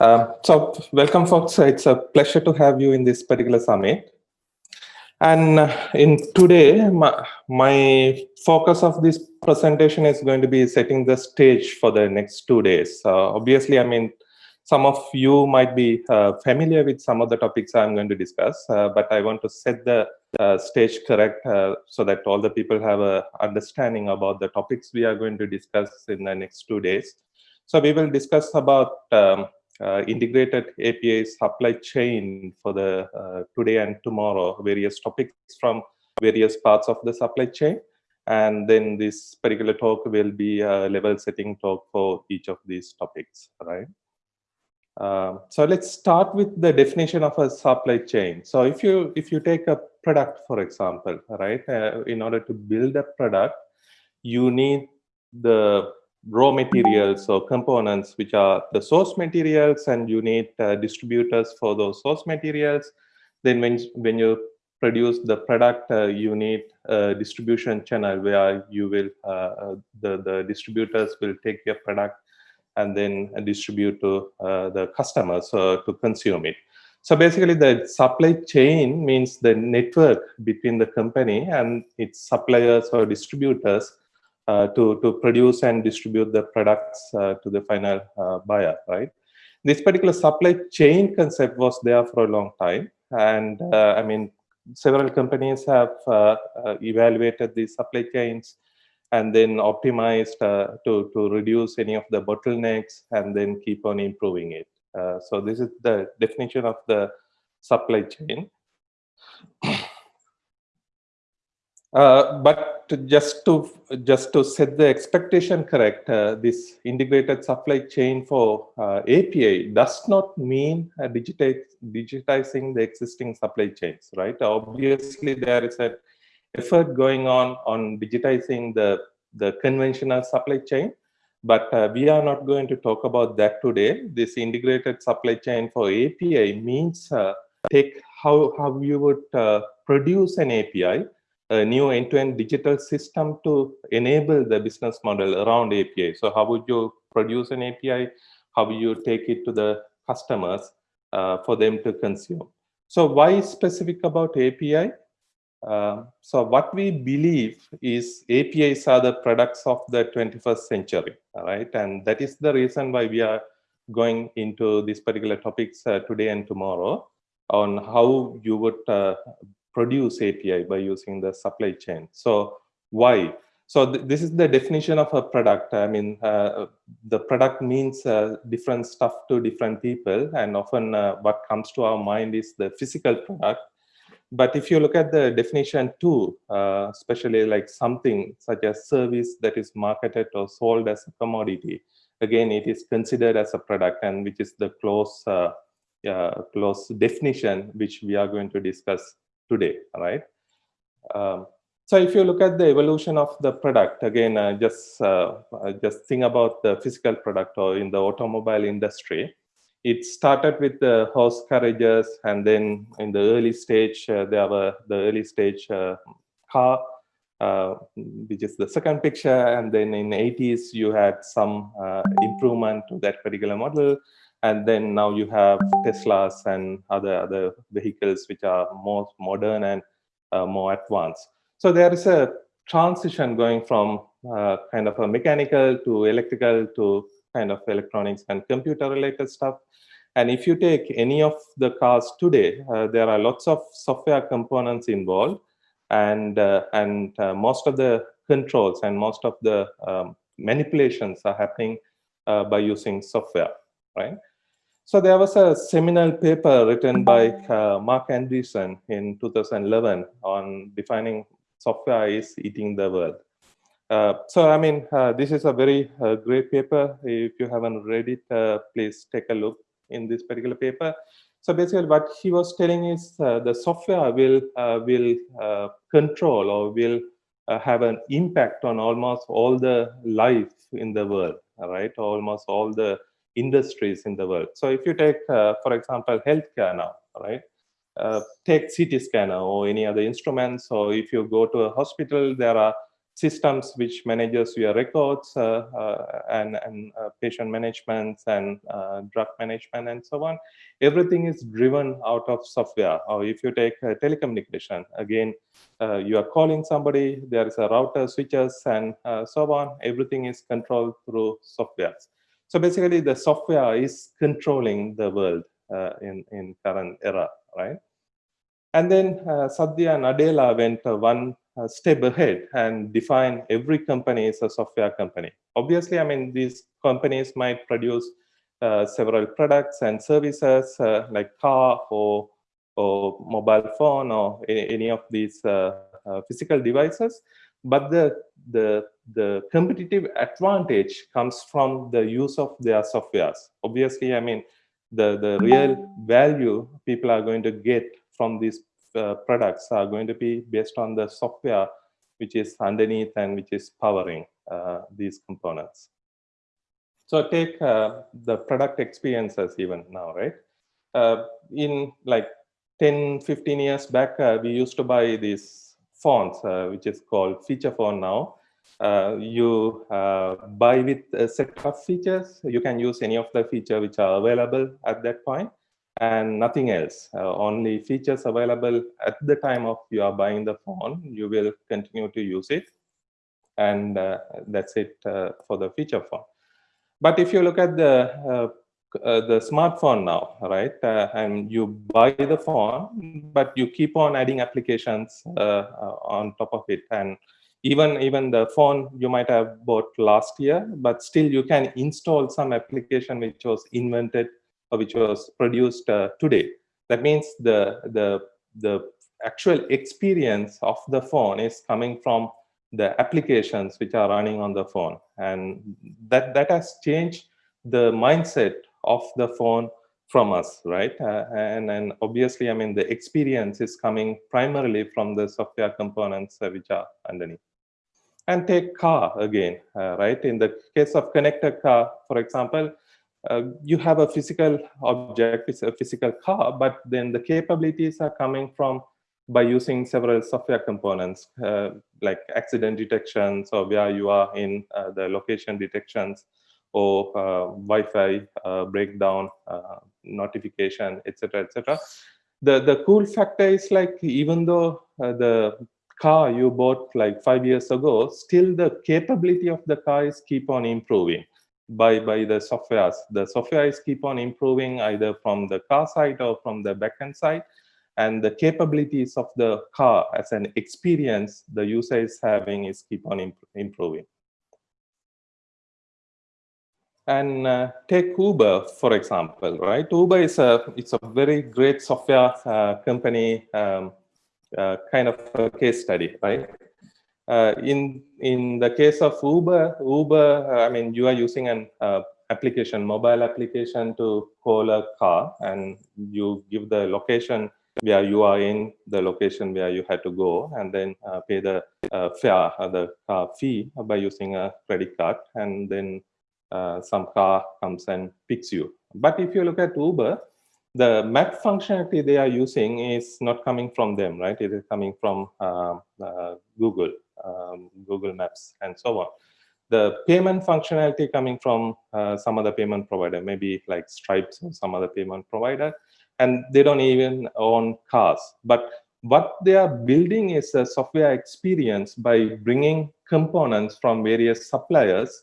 Uh, so welcome folks, it's a pleasure to have you in this particular summit. And uh, in today, my, my, focus of this presentation is going to be setting the stage for the next two days. Uh, obviously, I mean, some of you might be uh, familiar with some of the topics I'm going to discuss, uh, but I want to set the uh, stage correct so that all the people have a understanding about the topics we are going to discuss in the next two days. So we will discuss about um, integrated API supply chain for the uh, today and tomorrow, various topics from various parts of the supply chain. And then this particular talk will be a level setting talk for each of these topics, right? Uh, so let's start with the definition of a supply chain. So if you if you take a product, for example, right, uh, in order to build a product, you need the raw materials or components which are the source materials and you need uh, distributors for those source materials. Then when when you produce the product uh, you need a distribution channel where you will uh, uh the the distributors will take your product and then distribute to uh, the customers uh, to consume it. So basically the supply chain means the network between the company and its suppliers or distributors to, to produce and distribute the products uh, to the final uh, buyer, right? This particular supply chain concept was there for a long time. And I mean, several companies have evaluated these supply chains and then optimized uh, to, to reduce any of the bottlenecks and then keep on improving it. Uh, so this is the definition of the supply chain. Uh, but just to just to set the expectation correct, uh, this integrated supply chain for uh, API does not mean uh, digitize, digitizing the existing supply chains, right? Obviously, there is an effort going on on digitizing the the conventional supply chain, but uh, we are not going to talk about that today. This integrated supply chain for API means uh, take how how you would produce an API a new end-to-end -end digital system to enable the business model around API. So how would you produce an API? How would you take it to the customers uh, for them to consume? So why specific about API? Uh, so what we believe is APIs are the products of the 21st century, right? And that is the reason why we are going into these particular topics uh, today and tomorrow on how you would uh, produce API by using the supply chain. So why? So th this is the definition of a product. I mean, uh, the product means uh, different stuff to different people, and often uh, what comes to our mind is the physical product. But if you look at the definition too, uh, especially like something such as service that is marketed or sold as a commodity, again, it is considered as a product, and which is the close, uh, close definition which we are going to discuss today, right? Um, so if you look at the evolution of the product, again, uh, just uh, uh, just think about the physical product or in the automobile industry. It started with the horse carriages, and then in the early stage, uh, there were the early stage uh, car, uh, which is the second picture, and then in 80s you had some improvement to that particular model and then now you have teslas and other other vehicles which are more modern and uh, more advanced. So there is a transition going from uh, kind of a mechanical to electrical to kind of electronics and computer related stuff. And if you take any of the cars today uh, there are lots of software components involved. And uh, and uh, most of the controls and most of the um, manipulations are happening uh, by using software right so there was a seminal paper written by uh, Marc Andreessen in 2011 on defining software is eating the world. Uh, so, I mean, uh, this is a very uh, great paper. If you haven't read it, uh, please take a look in this particular paper. So basically what he was telling is uh, the software will, will control or will have an impact on almost all the life in the world, right? Almost all the industries in the world. So if you take, uh, for example, healthcare now, right? Uh, take CT scanner or any other instruments, or if you go to a hospital, there are systems which manages your records uh, uh, and, and uh, patient management and drug management and so on. Everything is driven out of software. Or if you take telecommunication, again, you are calling somebody, there is a router, switches, and so on. Everything is controlled through software. So basically, the software is controlling the world in, in current era, right? And then uh, Satya Nadella went uh, one uh, step ahead and define every company as a software company. Obviously, I mean, these companies might produce uh, several products and services uh, like car or, or mobile phone or any of these uh, physical devices. But the, the, the competitive advantage comes from the use of their softwares. Obviously, I mean, the, the real value people are going to get from these uh, products are going to be based on the software which is underneath and which is powering uh, these components. So take uh, the product experiences even now, right? Uh, in like 10, 15 years back, uh, we used to buy these phones, uh, which is called feature phone now. you buy with a set of features. You can use any of the feature which are available at that point and nothing else. Uh, only features available at the time of you are buying the phone, you will continue to use it. And uh, that's it uh, for the feature phone. But if you look at the uh, uh, the smartphone now, right? Uh, and you buy the phone, but you keep on adding applications on top of it. And even even the phone you might have bought last year, but still you can install some application which was invented or which was produced uh, today. That means the, the, the actual experience of the phone is coming from the applications which are running on the phone. And that, that has changed the mindset of the phone from us, right? Uh, and, and obviously, I mean, the experience is coming primarily from the software components uh, which are underneath. And take car again, uh, right? In the case of connected car, for example, uh, you have a physical object, it's a physical car, but then the capabilities are coming from by using several software components uh, like accident detections or where you are in uh, the location detections or uh, Wi-Fi uh, breakdown uh, notification, etc., etc. The the cool factor is like even though the car you bought like five years ago, still the capability of the car is keep on improving by by the softwares. The softwares keep on improving either from the car side or from the backend side, and the capabilities of the car as an experience the user is having is keep on imp improving. And uh, take Uber for example, right? Uber is a it's a very great software uh, company, um, uh, kind of a case study, right? Uh, in in the case of Uber, Uber, uh, I mean, you are using an uh, application, mobile application to call a car, and you give the location where you are in, the location where you had to go, and then pay the fare, the car fee by using a credit card, and then some car comes and picks you. But if you look at Uber, the map functionality they are using is not coming from them, right? It is coming from uh, uh, Google um, Google Maps, and so on. The payment functionality coming from uh, some other payment provider, maybe like Stripes or some other payment provider, and they don't even own cars. But what they are building is a software experience by bringing components from various suppliers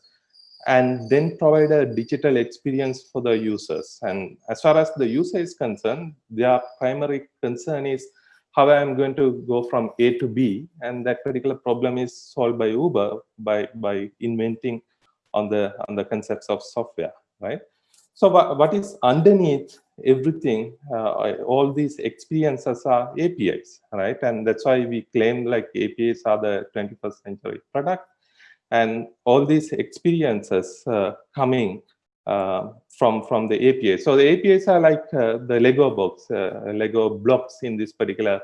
and then provide a digital experience for the users. And as far as the user is concerned, their primary concern is how I'm going to go from A to B, and that particular problem is solved by Uber by by inventing on the on the concepts of software, right? So what, what is underneath everything, uh, all these experiences are APIs, right? And that's why we claim like APIs are the 21st century product. And all these experiences uh, coming uh, from from the API. So the APIs are like uh, the Lego box, uh, Lego blocks in this particular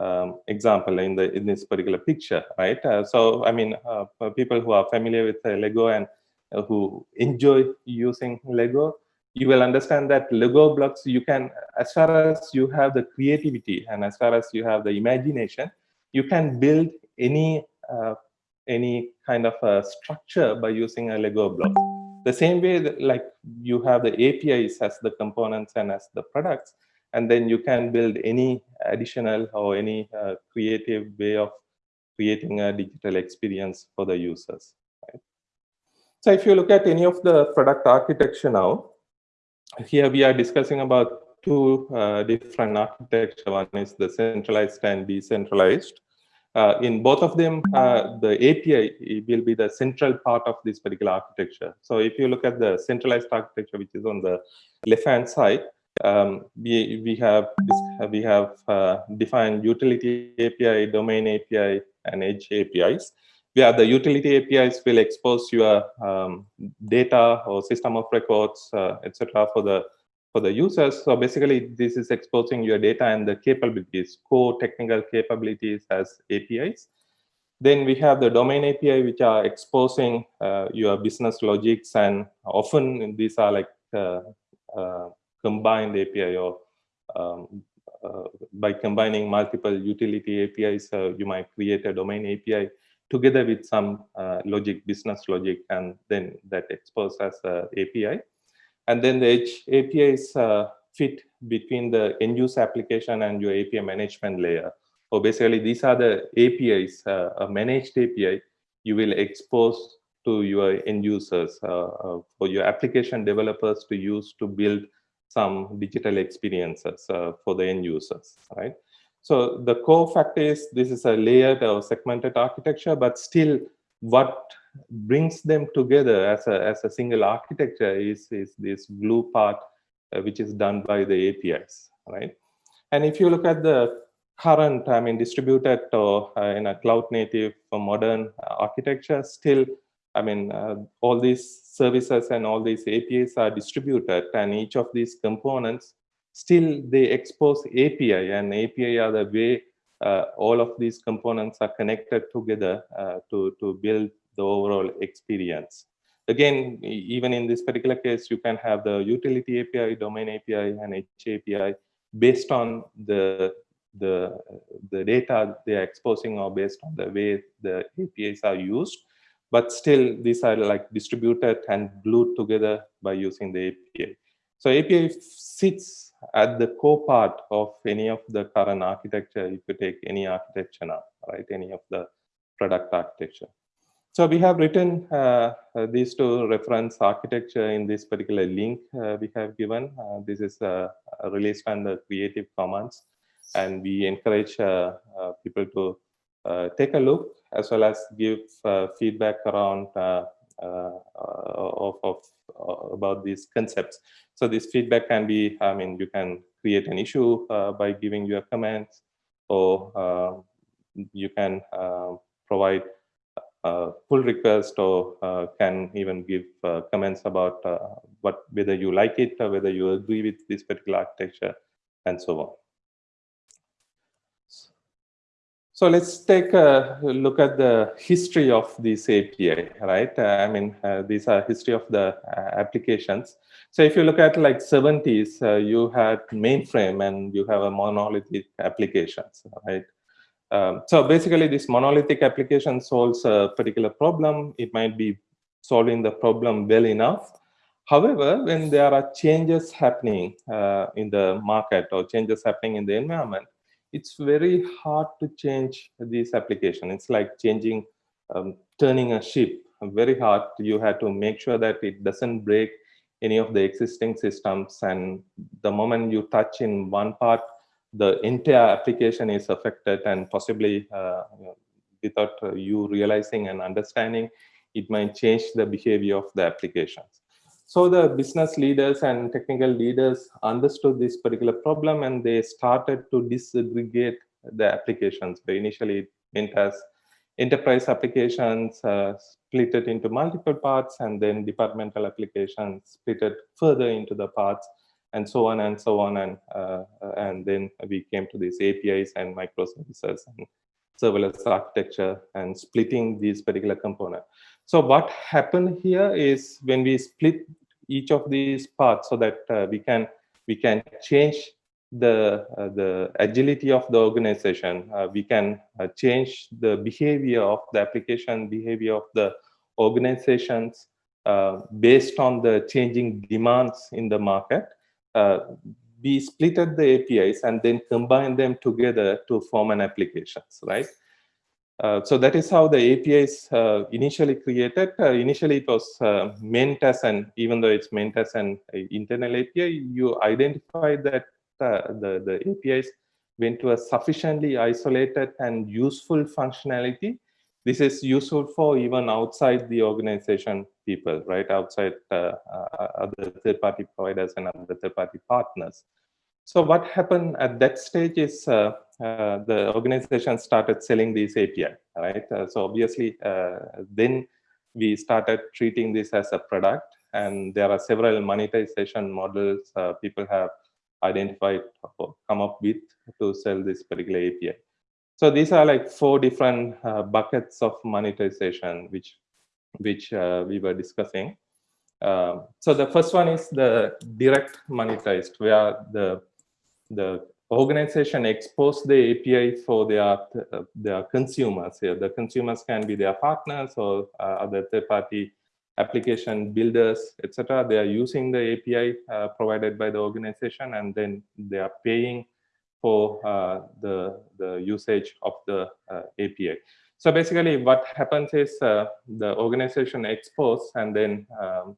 um, example in the in this particular picture, right? Uh, so I mean, uh, people who are familiar with Lego and who enjoy using Lego, you will understand that Lego blocks you can, as far as you have the creativity and as far as you have the imagination, you can build any any kind of a structure by using a Lego block. The same way that like you have the APIs as the components and as the products, and then you can build any additional or any uh, creative way of creating a digital experience for the users. Right? So if you look at any of the product architecture now, here we are discussing about two uh, different architecture. One is the centralized and decentralized. Uh, in both of them, uh, the API will be the central part of this particular architecture. So if you look at the centralized architecture, which is on the left-hand side, um, we, we have we have uh, defined utility API, domain API, and edge APIs. Where the utility APIs will expose your um, data or system of records, uh, etc., for the for the users. So basically, this is exposing your data and the capabilities, core technical capabilities as APIs. Then we have the domain API, which are exposing uh, your business logics, and often these are like uh, uh, combined API or um, uh, by combining multiple utility APIs, uh, you might create a domain API together with some uh, logic, business logic, and then that exposes as API. And then the APIs uh, fit between the end user application and your API management layer. So basically, these are the APIs, uh, a managed API you will expose to your end users uh, for your application developers to use to build some digital experiences uh, for the end users, right? So the core fact is this is a layered or segmented architecture, but still what brings them together as a, as a single architecture is, is this glue part, uh, which is done by the APIs, right? And if you look at the current, I mean, distributed or uh, in a cloud native modern architecture, still I mean, uh, all these services and all these APIs are distributed and each of these components, still they expose API and API are the way uh, all of these components are connected together uh, to, to build the overall experience. Again, even in this particular case, you can have the utility API, domain API, and Edge API based on the the the data they are exposing or based on the way the APIs are used but still these are like distributed and glued together by using the API. So API sits at the core part of any of the current architecture, if you take any architecture now, right, any of the product architecture. So we have written uh, uh, these two reference architecture in this particular link uh, we have given. Uh, this is uh, released under Creative Commons, and we encourage uh, people to take a look as well as give uh, feedback around uh, uh, of, of about these concepts. So this feedback can be, I mean, you can create an issue by giving your comments, or you can provide uh, pull request or uh, can even give uh, comments about what whether you like it or whether you agree with this particular architecture and so on. So let's take a look at the history of this API, right? Uh, I mean, uh, these are history of the uh, applications. So if you look at like 70s, uh, you had mainframe and you have a monolithic applications, right? Um, so basically this monolithic application solves a particular problem. It might be solving the problem well enough. However, when there are changes happening uh, in the market or changes happening in the environment, it's very hard to change this application. It's like changing, um, turning a ship. Very hard. You have to make sure that it doesn't break any of the existing systems. And the moment you touch in one part, the entire application is affected and possibly uh, without you realizing and understanding, it might change the behavior of the applications. So the business leaders and technical leaders understood this particular problem and they started to disaggregate the applications. They initially went as enterprise applications, uh, split it into multiple parts, and then departmental applications split it further into the parts, and so on and so on. And, uh, and then we came to these APIs and microservices and serverless architecture and splitting these particular components. So what happened here is when we split each of these parts so that uh, we can we can change the uh, the agility of the organization. Uh, we can uh, change the behavior of the application, behavior of the organizations uh, based on the changing demands in the market. Uh, we splitted the APIs and then combine them together to form an applications, right? Uh, so that is how the APIs uh, initially created. Uh, initially, it was uh, meant as an, even though it's meant as an internal API, you identify that uh, the, the APIs went to a sufficiently isolated and useful functionality. This is useful for even outside the organization people, right? Outside other third-party providers and other third-party partners. So what happened at that stage is uh, uh, the organization started selling these API, right? Uh, so obviously, uh, then we started treating this as a product, and there are several monetization models uh, people have identified, or come up with to sell this particular API. So these are like four different uh, buckets of monetization, which which we were discussing. Um, so the first one is the direct monetized, where the the organization expose the API for their uh, their consumers. Here, the consumers can be their partners or uh, other third-party application builders, etc. They are using the API uh, provided by the organization, and then they are paying for uh, the the usage of the uh, API. So basically, what happens is uh, the organization expose and then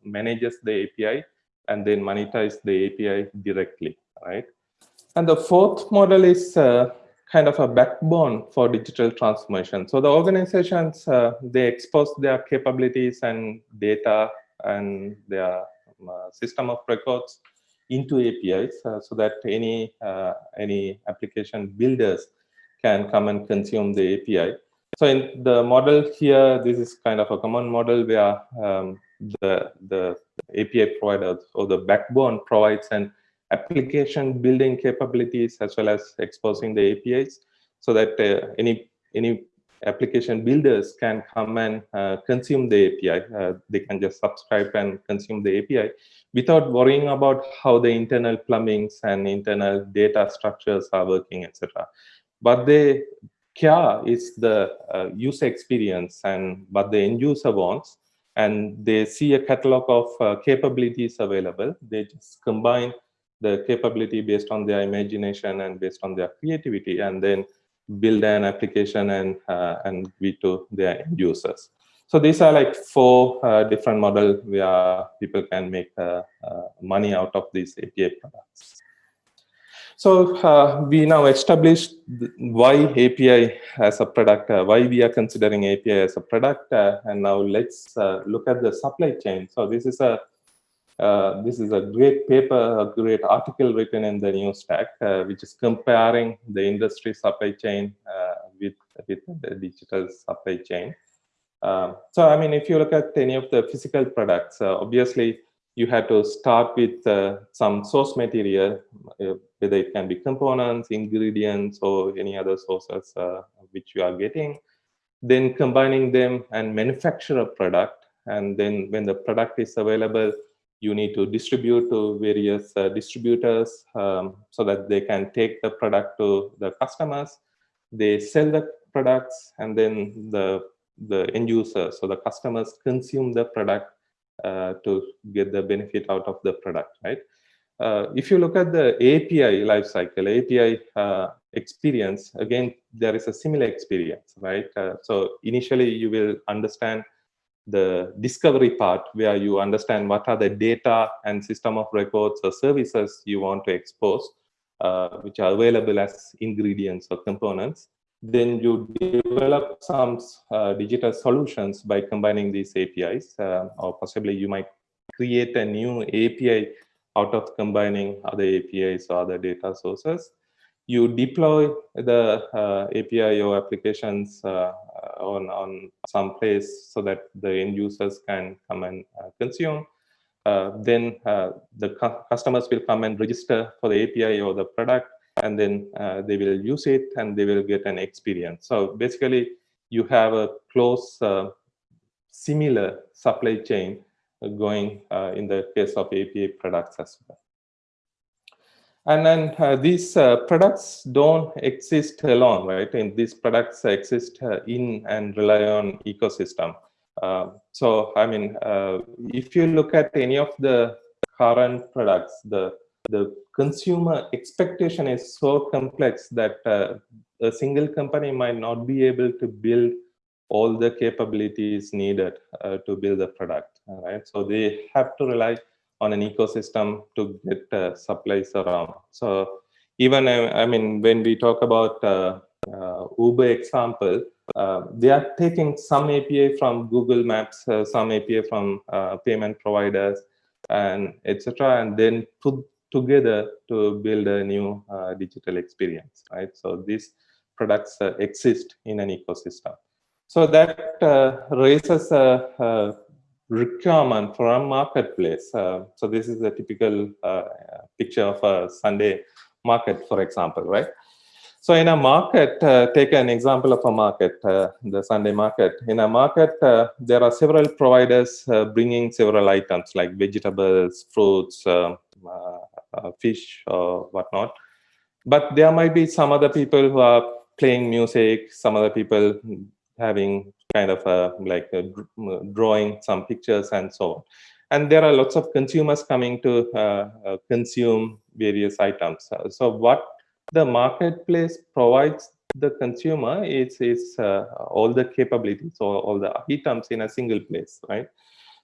manages the API and then monetize the API directly, right? And the fourth model is uh, kind of a backbone for digital transformation. So the organizations, uh, they expose their capabilities and data and their uh, system of records into APIs uh, so that any, uh, any application builders can come and consume the API. So in the model here, this is kind of a common model where um, the, the API provider or the backbone provides an application building capabilities as well as exposing the APIs so that uh, any any application builders can come and uh, consume the API. Uh, they can just subscribe and consume the API without worrying about how the internal plumbings and internal data structures are working, etc. But the care is the uh, user experience and what the end user wants. And they see a catalog of uh, capabilities available. They just combine the capability based on their imagination and based on their creativity and then build an application and uh, and give to their end users so these are like four uh, different models where people can make uh, uh money out of these api products so uh, we now established why api as a product uh, why we are considering api as a product and now let's look at the supply chain so this is a uh, this is a great paper, a great article written in the New Stack, uh, which is comparing the industry supply chain uh, with, with the digital supply chain. Um, so, I mean, if you look at any of the physical products, uh, obviously you have to start with uh, some source material, whether it can be components, ingredients, or any other sources which you are getting. Then combining them and manufacture a product. And then when the product is available, you need to distribute to various uh, distributors um, so that they can take the product to the customers. They sell the products and then the, the end user, so the customers consume the product uh, to get the benefit out of the product, right? Uh, if you look at the API lifecycle, API uh, experience, again, there is a similar experience, right? Uh, so initially you will understand the discovery part where you understand what are the data and system of records or services you want to expose, uh, which are available as ingredients or components. Then you develop some uh, digital solutions by combining these APIs, uh, or possibly you might create a new API out of combining other APIs or other data sources. You deploy the uh, API or applications uh, on, on some place so that the end users can come and uh, consume. Uh, then uh, the cu customers will come and register for the API or the product, and then uh, they will use it and they will get an experience. So basically, you have a close, similar supply chain going in the case of API products as well. And then uh, these uh, products don't exist alone, right? And these products exist uh, in and rely on ecosystem. Uh, so, I mean, uh, if you look at any of the current products, the the consumer expectation is so complex that uh, a single company might not be able to build all the capabilities needed to build the product, right? So they have to rely on an ecosystem to get uh, supplies around. So even, uh, I mean, when we talk about uh, uh Uber example, uh, they are taking some API from Google Maps, uh, some API from payment providers, and etc., and then put together to build a new digital experience, right? So these products exist in an ecosystem. So that raises a, requirement for a marketplace. Uh, so this is a typical uh, picture of a Sunday market, for example, right? So in a market, uh, take an example of a market, uh, the Sunday market. In a market, uh, there are several providers uh, bringing several items like vegetables, fruits, fish, or whatnot. But there might be some other people who are playing music, some other people having kind of a, like a drawing some pictures and so on. And there are lots of consumers coming to uh, uh, consume various items. Uh, so what the marketplace provides the consumer is, is uh, all the capabilities or all the items in a single place, right?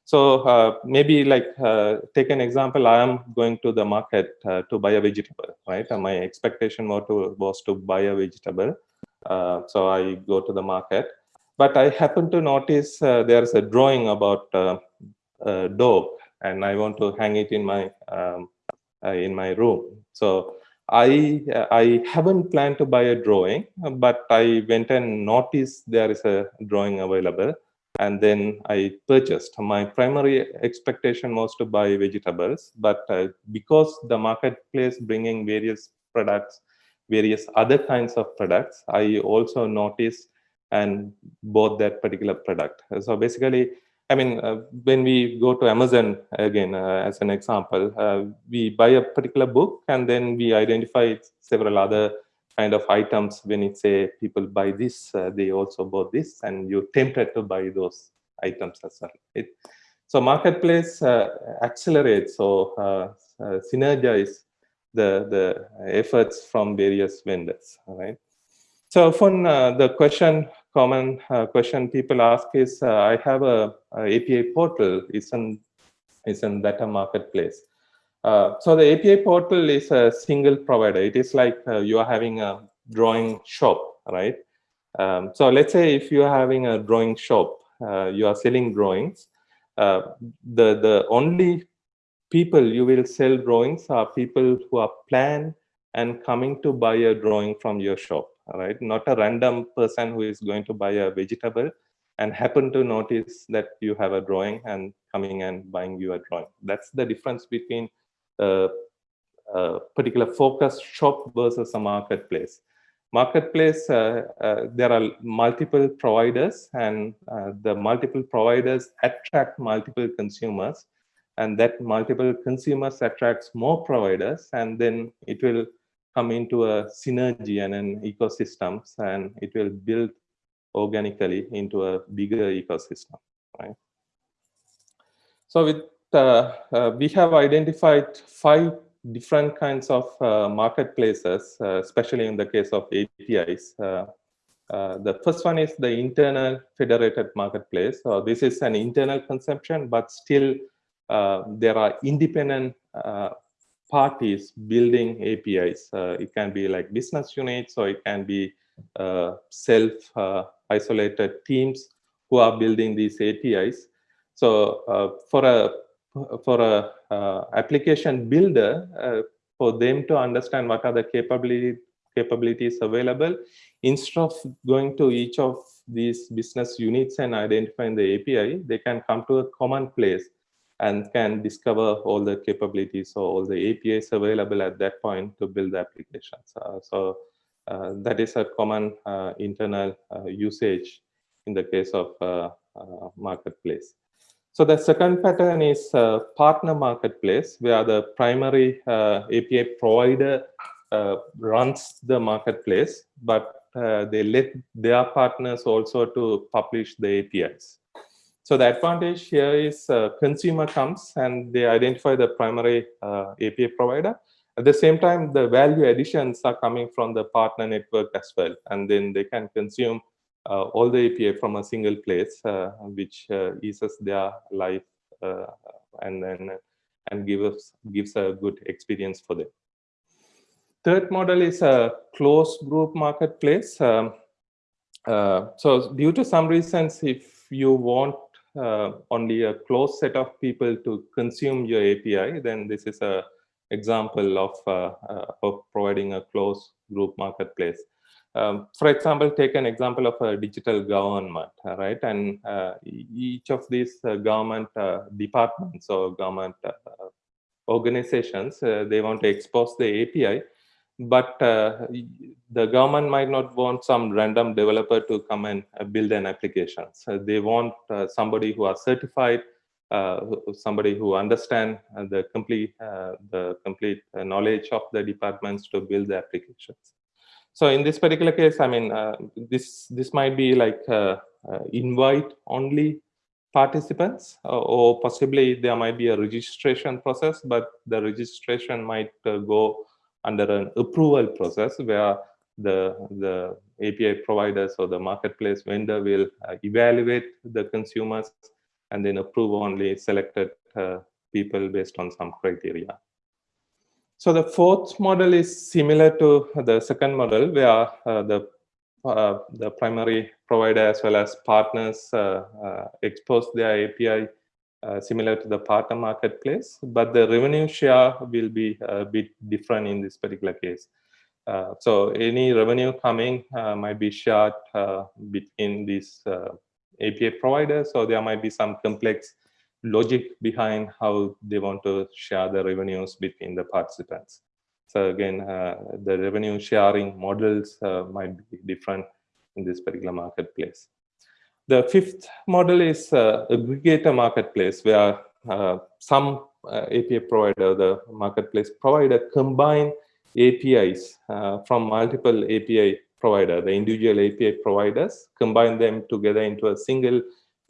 So uh, maybe like uh, take an example, I am going to the market to buy a vegetable, right? And my expectation was to, was to buy a vegetable. so I go to the market but I happen to notice uh, there's a drawing about uh, a dog, and I want to hang it in my um, uh, in my room. So I I haven't planned to buy a drawing, but I went and noticed there is a drawing available, and then I purchased. My primary expectation was to buy vegetables, but uh, because the marketplace bringing various products, various other kinds of products, I also noticed and bought that particular product. So basically, I mean, uh, when we go to Amazon, again, uh, as an example, uh, we buy a particular book and then we identify several other kind of items. When it say people buy this, uh, they also bought this, and you're tempted to buy those items as well. It, so marketplace uh, accelerates or uh, synergize the, the efforts from various vendors, right? So often uh, the question, common uh, question people ask is, uh, I have a, a, API portal, isn't, isn't that a marketplace? Uh, so the API portal is a single provider. It is like uh, you are having a drawing shop, right? Um, so let's say if you are having a drawing shop, uh, you are selling drawings, the, the only people you will sell drawings are people who are planned and coming to buy a drawing from your shop right? Not a random person who is going to buy a vegetable and happen to notice that you have a drawing and coming and buying you a drawing. That's the difference between a, a particular focus shop versus a marketplace. Marketplace, uh, uh, there are multiple providers and uh, the multiple providers attract multiple consumers and that multiple consumers attracts more providers and then it will come into a synergy and an ecosystems and it will build organically into a bigger ecosystem right so with uh, uh, we have identified five different kinds of uh, marketplaces uh, especially in the case of apis uh, uh, the first one is the internal federated marketplace so this is an internal conception but still there are independent parties building APIs. Uh, it can be like business units or it can be uh, self-isolated uh, teams who are building these APIs. So uh, for a for a uh, application builder, uh, for them to understand what are the capability, capabilities available, instead of going to each of these business units and identifying the API, they can come to a common place and can discover all the capabilities or all the APIs available at that point to build the applications. Uh, so uh, that is a common uh, internal uh, usage in the case of marketplace. So the second pattern is uh, partner marketplace, where the primary uh, API provider uh, runs the marketplace, but uh, they let their partners also to publish the APIs. So the advantage here is uh, consumer comes and they identify the primary API provider. At the same time, the value additions are coming from the partner network as well, and then they can consume all the API from a single place, uh, which uh, eases their life and then and gives gives a good experience for them. Third model is a closed group marketplace. Um, uh, so due to some reasons, if you want uh, only a closed set of people to consume your API, then this is a example of, uh, of providing a closed group marketplace. Um, for example, take an example of a digital government, right? And uh, each of these uh, government uh, departments or government uh, organizations, uh, they want to expose the API, but uh, the government might not want some random developer to come and build an application. So they want somebody who are certified, somebody who understand the complete the complete knowledge of the departments to build the applications. So in this particular case, I mean, uh, this this might be like uh, uh, invite only participants, uh, or possibly there might be a registration process, but the registration might uh, go under an approval process where the the API providers or the marketplace vendor will uh, evaluate the consumers and then approve only selected people based on some criteria. So the fourth model is similar to the second model where uh, the uh, the primary provider as well as partners uh, uh expose their API uh, similar to the partner marketplace, but the revenue share will be a bit different in this particular case. Uh, so any revenue coming might be shared between these API providers, so there might be some complex logic behind how they want to share the revenues between the participants. So again, uh, the revenue sharing models uh, might be different in this particular marketplace. The fifth model is uh, aggregator marketplace where uh, some uh, API provider, the marketplace provider combine APIs uh, from multiple API provider, the individual API providers, combine them together into a single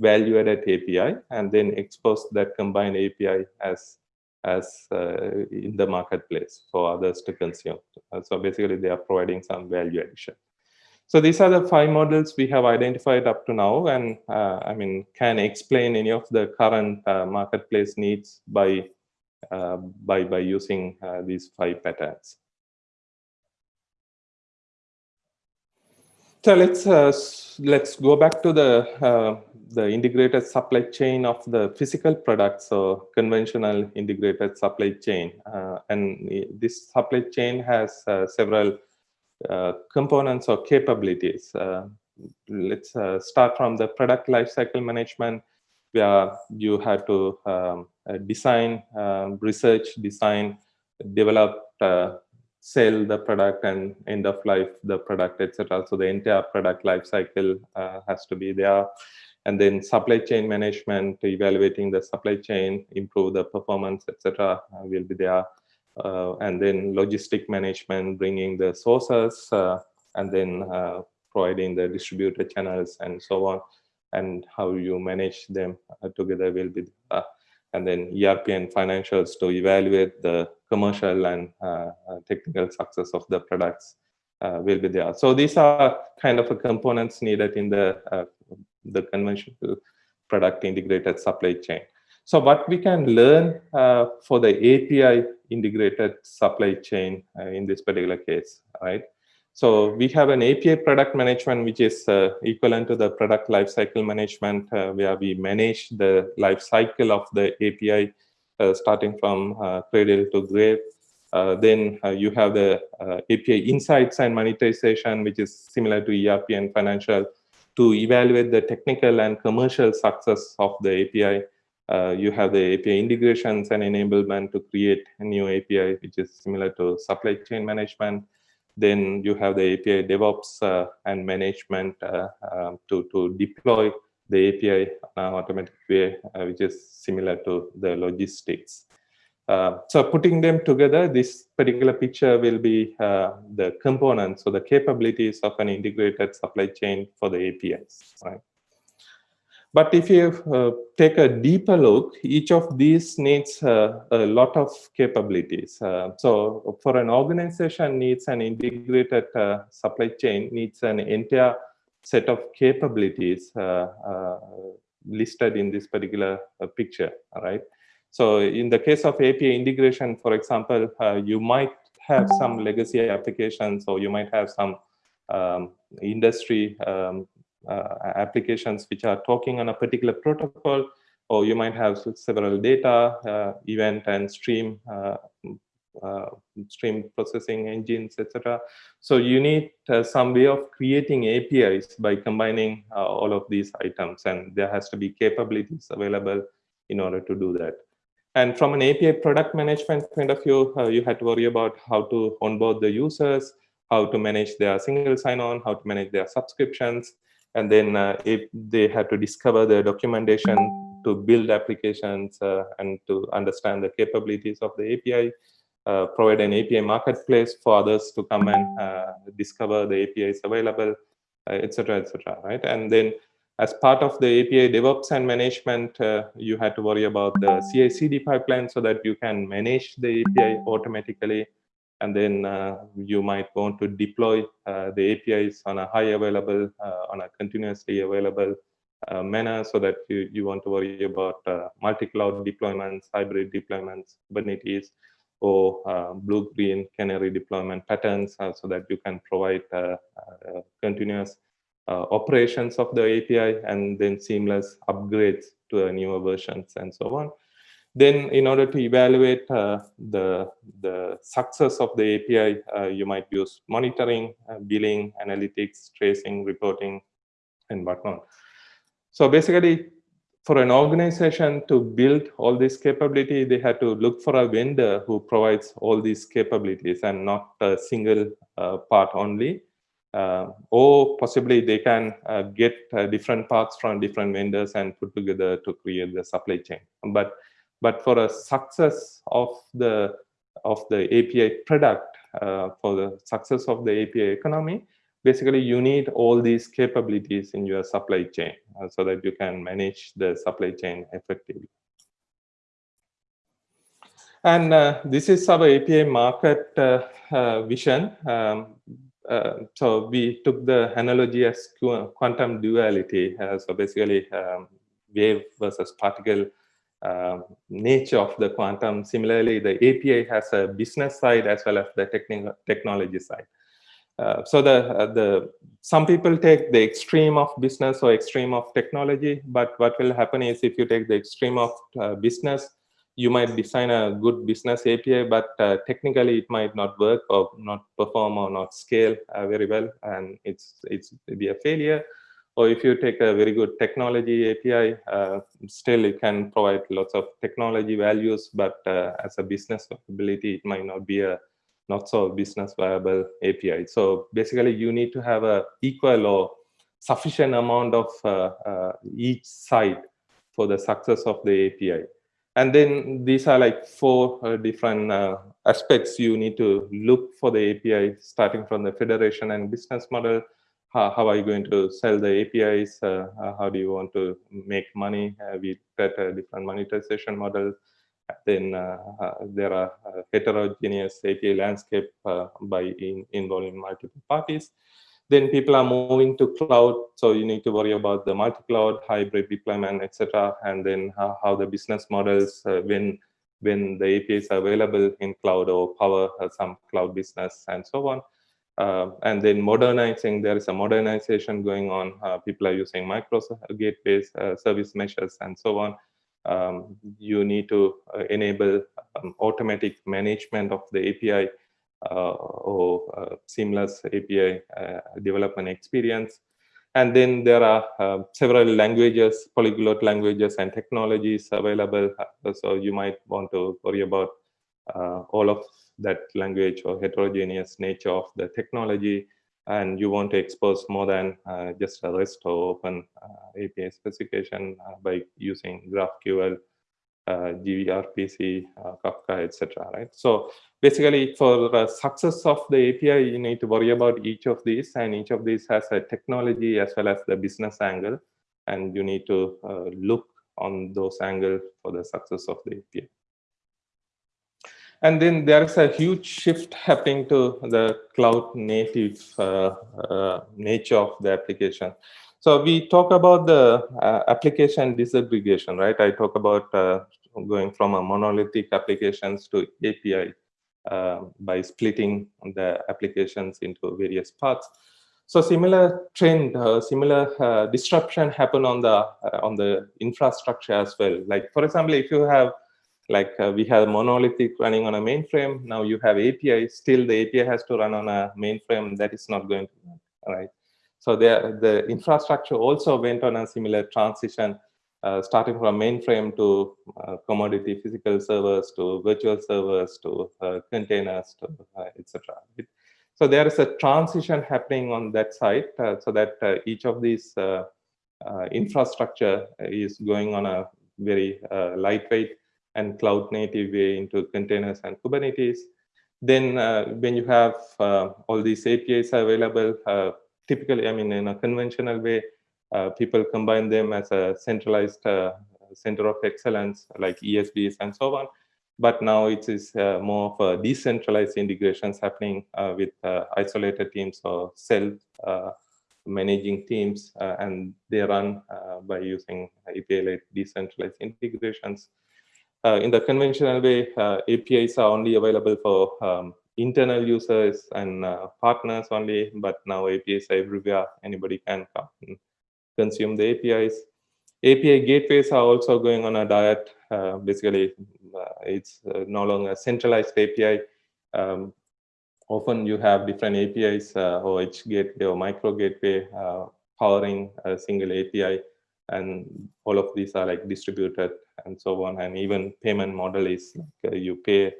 value-added API and then expose that combined API as as uh, in the marketplace for others to consume. Uh, so basically, they are providing some value addition. So these are the five models we have identified up to now, and uh, I mean can explain any of the current uh, marketplace needs by uh, by by using uh, these five patterns. So let's let's go back to the the integrated supply chain of the physical products, so conventional integrated supply chain. Uh, and this supply chain has uh, several uh, components or capabilities. Uh, let's uh, start from the product lifecycle management, where you have to um, uh, design, um, research, design, develop, sell the product and end of life the product, etc. So the entire product life lifecycle has to be there and then supply chain management, evaluating the supply chain, improve the performance, etc. Uh, will be there. Uh, and then logistic management, bringing the sources, uh, and then uh, providing the distributor channels and so on, and how you manage them uh, together will be there. And then ERP and financials to evaluate the commercial and uh, technical success of the products will be there. So these are kind of components needed in the the conventional product integrated supply chain. So what we can learn uh, for the API integrated supply chain uh, in this particular case, right? So we have an API product management, which is uh, equivalent to the product lifecycle management, uh, where we manage the life cycle of the API, uh, starting from uh, cradle to grave. then you have the API insights and monetization, which is similar to ERP and financial to evaluate the technical and commercial success of the API. Uh, you have the API integrations and enablement to create a new API, which is similar to supply chain management. Then you have the API DevOps uh, and management uh, um, to, to deploy the API in automatic way, uh, which is similar to the logistics. Uh, so putting them together, this particular picture will be uh, the components or the capabilities of an integrated supply chain for the APIs, right? But if you uh, take a deeper look, each of these needs uh, a lot of capabilities. Uh, so for an organization needs an integrated uh, supply chain, needs an entire set of capabilities uh, uh, listed in this particular picture, all right? So in the case of API integration, for example, you might have some legacy applications or you might have some um, industry um, uh, applications which are talking on a particular protocol, or you might have several data, uh, event and stream uh, uh, stream processing engines, etc. So you need uh, some way of creating APIs by combining uh, all of these items, and there has to be capabilities available in order to do that. And from an API product management point of view, you had to worry about how to onboard the users, how to manage their single sign-on, how to manage their subscriptions, and then uh, if they have to discover the documentation to build applications uh, and to understand the capabilities of the API, uh, provide an API marketplace for others to come and uh, discover the APIs available, etc., uh, etc. right? And then as part of the API DevOps and management, uh, you had to worry about the CI/CD pipeline so that you can manage the API automatically and then uh, you might want to deploy the APIs on a high available, on a continuously available uh, manner so that you, you want to worry about uh, multi-cloud deployments, hybrid deployments, Kubernetes, or uh, blue-green canary deployment patterns so that you can provide continuous operations of the API and then seamless upgrades to newer versions and so on. Then in order to evaluate uh, the, the success of the API, uh, you might use monitoring, uh, billing, analytics, tracing, reporting, and whatnot. So basically, for an organization to build all this capability, they had to look for a vendor who provides all these capabilities and not a single uh, part only. Uh, or possibly they can uh, get uh, different parts from different vendors and put together to create the supply chain. But but for a success of the of the API product, uh, for the success of the API economy, basically you need all these capabilities in your supply chain uh, so that you can manage the supply chain effectively. And uh, this is our API market uh, uh, vision. Um, uh, so we took the analogy as quantum duality. so basically um, wave versus particle uh, nature of the quantum. Similarly, the API has a business side as well as the technical technology side. Uh, so the uh, the some people take the extreme of business or extreme of technology, but what will happen is if you take the extreme of uh, business, you might design a good business API, but uh, technically it might not work or not perform or not scale uh, very well, and it's it's be a failure. Or if you take a very good technology API, uh, still it can provide lots of technology values, but as a business ability, it might not be a not so business viable API. So basically, you need to have a equal or sufficient amount of uh, uh each side for the success of the API. And then these are like four uh, different uh, aspects you need to look for the API, starting from the federation and business model, how, how are you going to sell the APIs? Uh, how do you want to make money? Uh, we get a different monetization model. Then uh, uh, there are uh, heterogeneous API landscape by in, involving multiple parties. Then people are moving to cloud, so you need to worry about the multi-cloud, hybrid deployment, etc. And then how, how the business models when when the APIs are available in cloud or power some cloud business and so on. Uh, and then modernizing, there is a modernization going on. Uh, people are using Microsoft gateways, uh, service meshes, and so on. Um, you need to uh, enable um, automatic management of the API uh, or uh, seamless API development experience. And then there are several languages, polyglot languages and technologies available. So you might want to worry about all of that language or heterogeneous nature of the technology and you want to expose more than uh, just a REST or open uh, API specification uh, by using GraphQL, uh, gRPC, uh, Kafka, etc. Right. So basically, for the success of the API, you need to worry about each of these, and each of these has a technology as well as the business angle, and you need to uh, look on those angles for the success of the API. And then there is a huge shift happening to the cloud native uh, uh, nature of the application. So we talk about the uh, application disaggregation, right? I talk about uh, going from a monolithic applications to API uh, by splitting the applications into various parts. So similar trend, uh, similar disruption happen on the on the infrastructure as well. Like for example, if you have like uh, we have monolithic running on a mainframe. Now you have api still the api has to run on a mainframe that is not going to work right? So there the infrastructure also went on a similar transition uh, starting from mainframe to uh, commodity physical servers to virtual servers to uh, containers to uh, etc so there is a transition happening on that side uh, so that each of these infrastructure is going on a very lightweight and cloud native way into containers and Kubernetes. Then uh, when you have uh, all these APIs available, uh, typically, I mean, in a conventional way, uh, people combine them as a centralized uh, center of excellence like ESBs and so on. But now it is uh, more of a decentralized integrations happening with isolated teams or self managing teams, and they run by using API-led decentralized integrations. Uh, in the conventional way, uh, APIs are only available for um, internal users and uh, partners only, but now APIs are everywhere. Anybody can consume the APIs. API gateways are also going on a diet. Uh, basically, uh, it's uh, no longer centralized API. Um, often you have different APIs, OH gateway or micro gateway powering a single API and all of these are like distributed and so on. And even payment model is like uh, you pay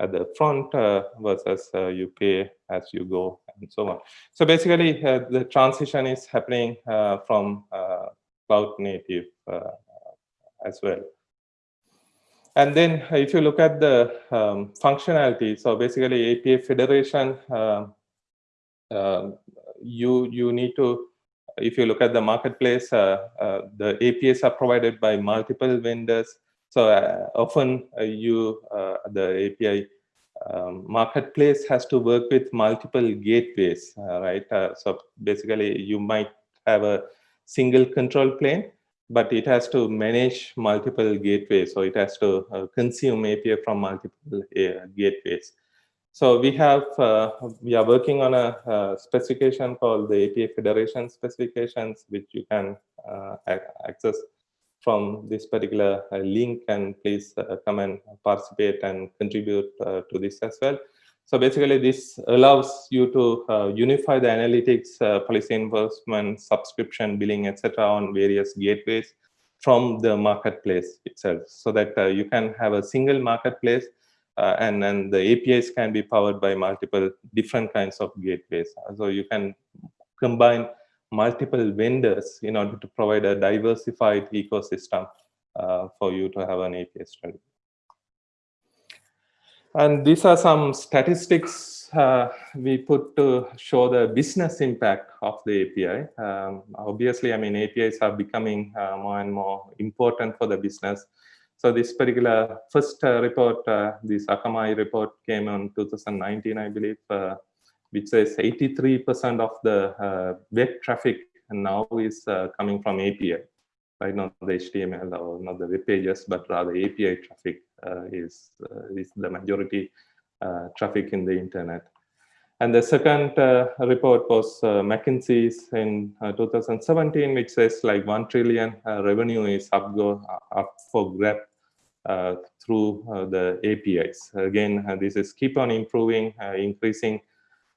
at the front uh, versus uh, you pay as you go and so on. So basically uh, the transition is happening uh, from uh, cloud native as well. And then if you look at the um, functionality so basically api federation um, you you need to if you look at the marketplace, uh, uh, the APIs are provided by multiple vendors. So uh, often you, the API um, marketplace has to work with multiple gateways, right? so basically you might have a single control plane, but it has to manage multiple gateways. So it has to uh, consume API from multiple uh, gateways. So we have, uh, we are working on a, a, specification called the API Federation specifications, which you can uh, access from this particular uh, link and please uh, come and participate and contribute uh, to this as well. So basically this allows you to uh, unify the analytics, policy enforcement, subscription, billing, etc. on various gateways from the marketplace itself so that you can have a single marketplace uh, and then the APIs can be powered by multiple different kinds of gateways. So you can combine multiple vendors in order to provide a diversified ecosystem uh, for you to have an API strategy. And these are some statistics uh, we put to show the business impact of the API. Um, obviously, I mean, APIs are becoming uh, more and more important for the business. So this particular first uh, report, uh, this Akamai report came on 2019, I believe, uh, which says 83% of the uh, web traffic now is uh, coming from API, right? Not the HTML or not the web pages, but rather API traffic uh, is, is the majority traffic in the internet. And the second report was McKinsey's in 2017, which says like 1 trillion revenue is up, go, up for grab uh, through uh, the APIs. Again, uh, this is keep on improving, increasing,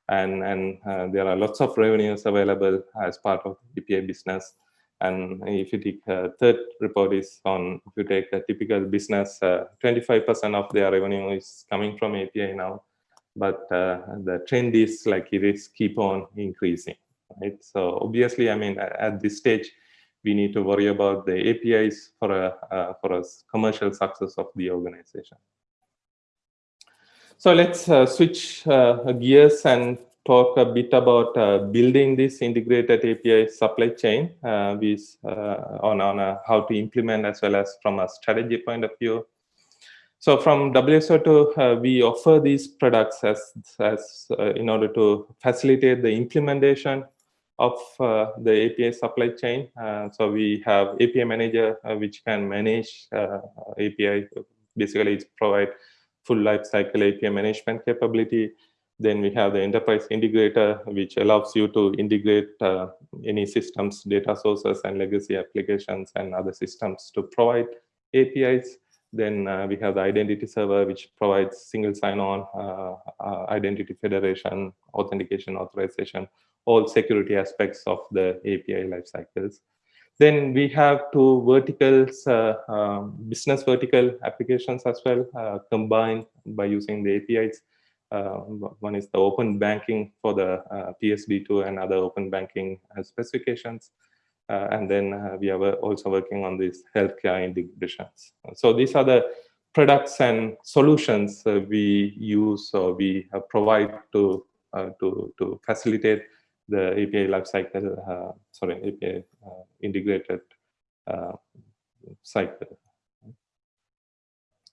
and, and there are lots of revenues available as part of API business. And if you take uh, third report is on, if you take a typical business, 25% uh, of their revenue is coming from API now. but the trend is like it is keep on increasing, right? So obviously, I mean, at this stage, we need to worry about the APIs for a for a commercial success of the organization. So let's uh, switch uh, gears and talk a bit about uh, building this integrated API supply chain uh, with, uh, on, on uh, how to implement as well as from a strategy point of view. So from WSO2, we offer these products as, as in order to facilitate the implementation of the API supply chain. so we have API manager, which can manage API, basically it's provide full life cycle API management capability. Then we have the enterprise integrator, which allows you to integrate uh, any systems, data sources, and legacy applications and other systems to provide APIs. Then uh, we have the identity server, which provides single sign-on, uh, uh identity federation, authentication, authorization, all security aspects of the API life cycles. Then we have two verticals, uh, um, business vertical applications as well, uh, combined by using the APIs. Uh, one is the open banking for the uh, PSD2 and other open banking uh, specifications. Uh, and then we are also working on these healthcare integrations. So these are the products and solutions we use or we provide to, to, to facilitate the API lifecycle, uh, sorry, API uh, integrated uh, cycle.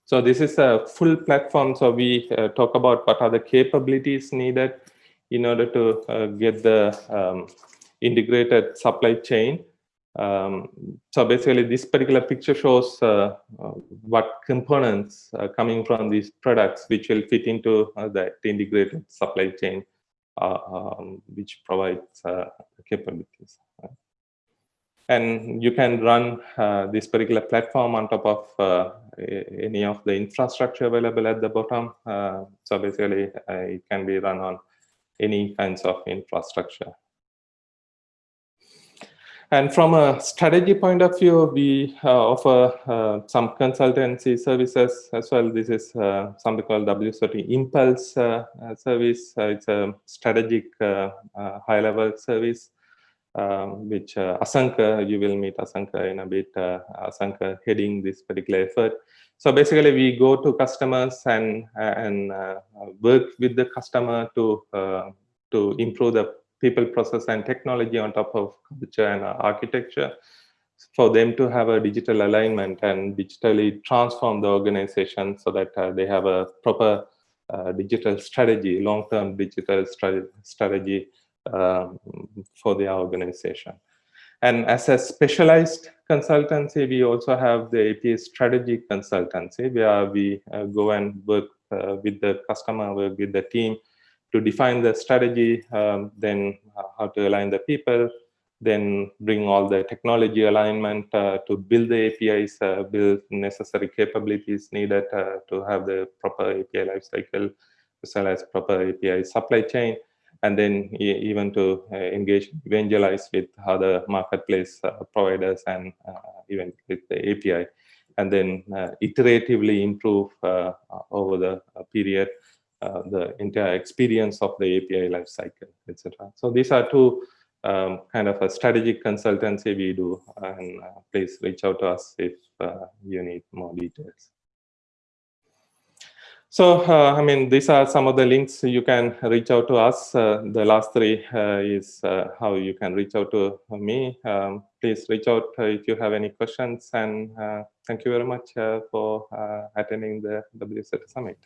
So this is a full platform. So we uh, talk about what are the capabilities needed in order to uh, get the um, integrated supply chain. Um, so basically this particular picture shows uh, what components coming from these products which will fit into the integrated supply chain um, which provides uh, capabilities. And you can run uh, this particular platform on top of any of the infrastructure available at the bottom. so basically, it can be run on any kinds of infrastructure. And from a strategy point of view, we uh, offer uh, some consultancy services as well. This is uh, something called WSO2 Impulse uh, uh, service. Uh, it's a strategic high-level service, um, which Asanka, you will meet Asanka in a bit, Asanka heading this particular effort. So basically, we go to customers and, and work with the customer to, to improve the people, process, and technology on top of culture and architecture for them to have a digital alignment and digitally transform the organization so that uh, they have a proper uh, digital strategy, long-term digital strategy um, for their organization. And as a specialized consultancy, we also have the API strategy consultancy where we uh, go and work uh, with the customer, work with the team to define the strategy, um, then uh, how to align the people, then bring all the technology alignment uh, to build the APIs, uh, build necessary capabilities needed uh, to have the proper API lifecycle, as well as proper API supply chain, and then even to uh, engage, evangelize with other marketplace uh, providers and even with the API, and then iteratively improve over the period uh, the entire experience of the API lifecycle, etc. So these are two um, kind of a strategic consultancy we do, and uh, please reach out to us if uh, you need more details. So, uh, I mean, these are some of the links you can reach out to us. Uh, the last three is how you can reach out to me. Um, please reach out if you have any questions. And thank you very much for attending the WSO2 Summit.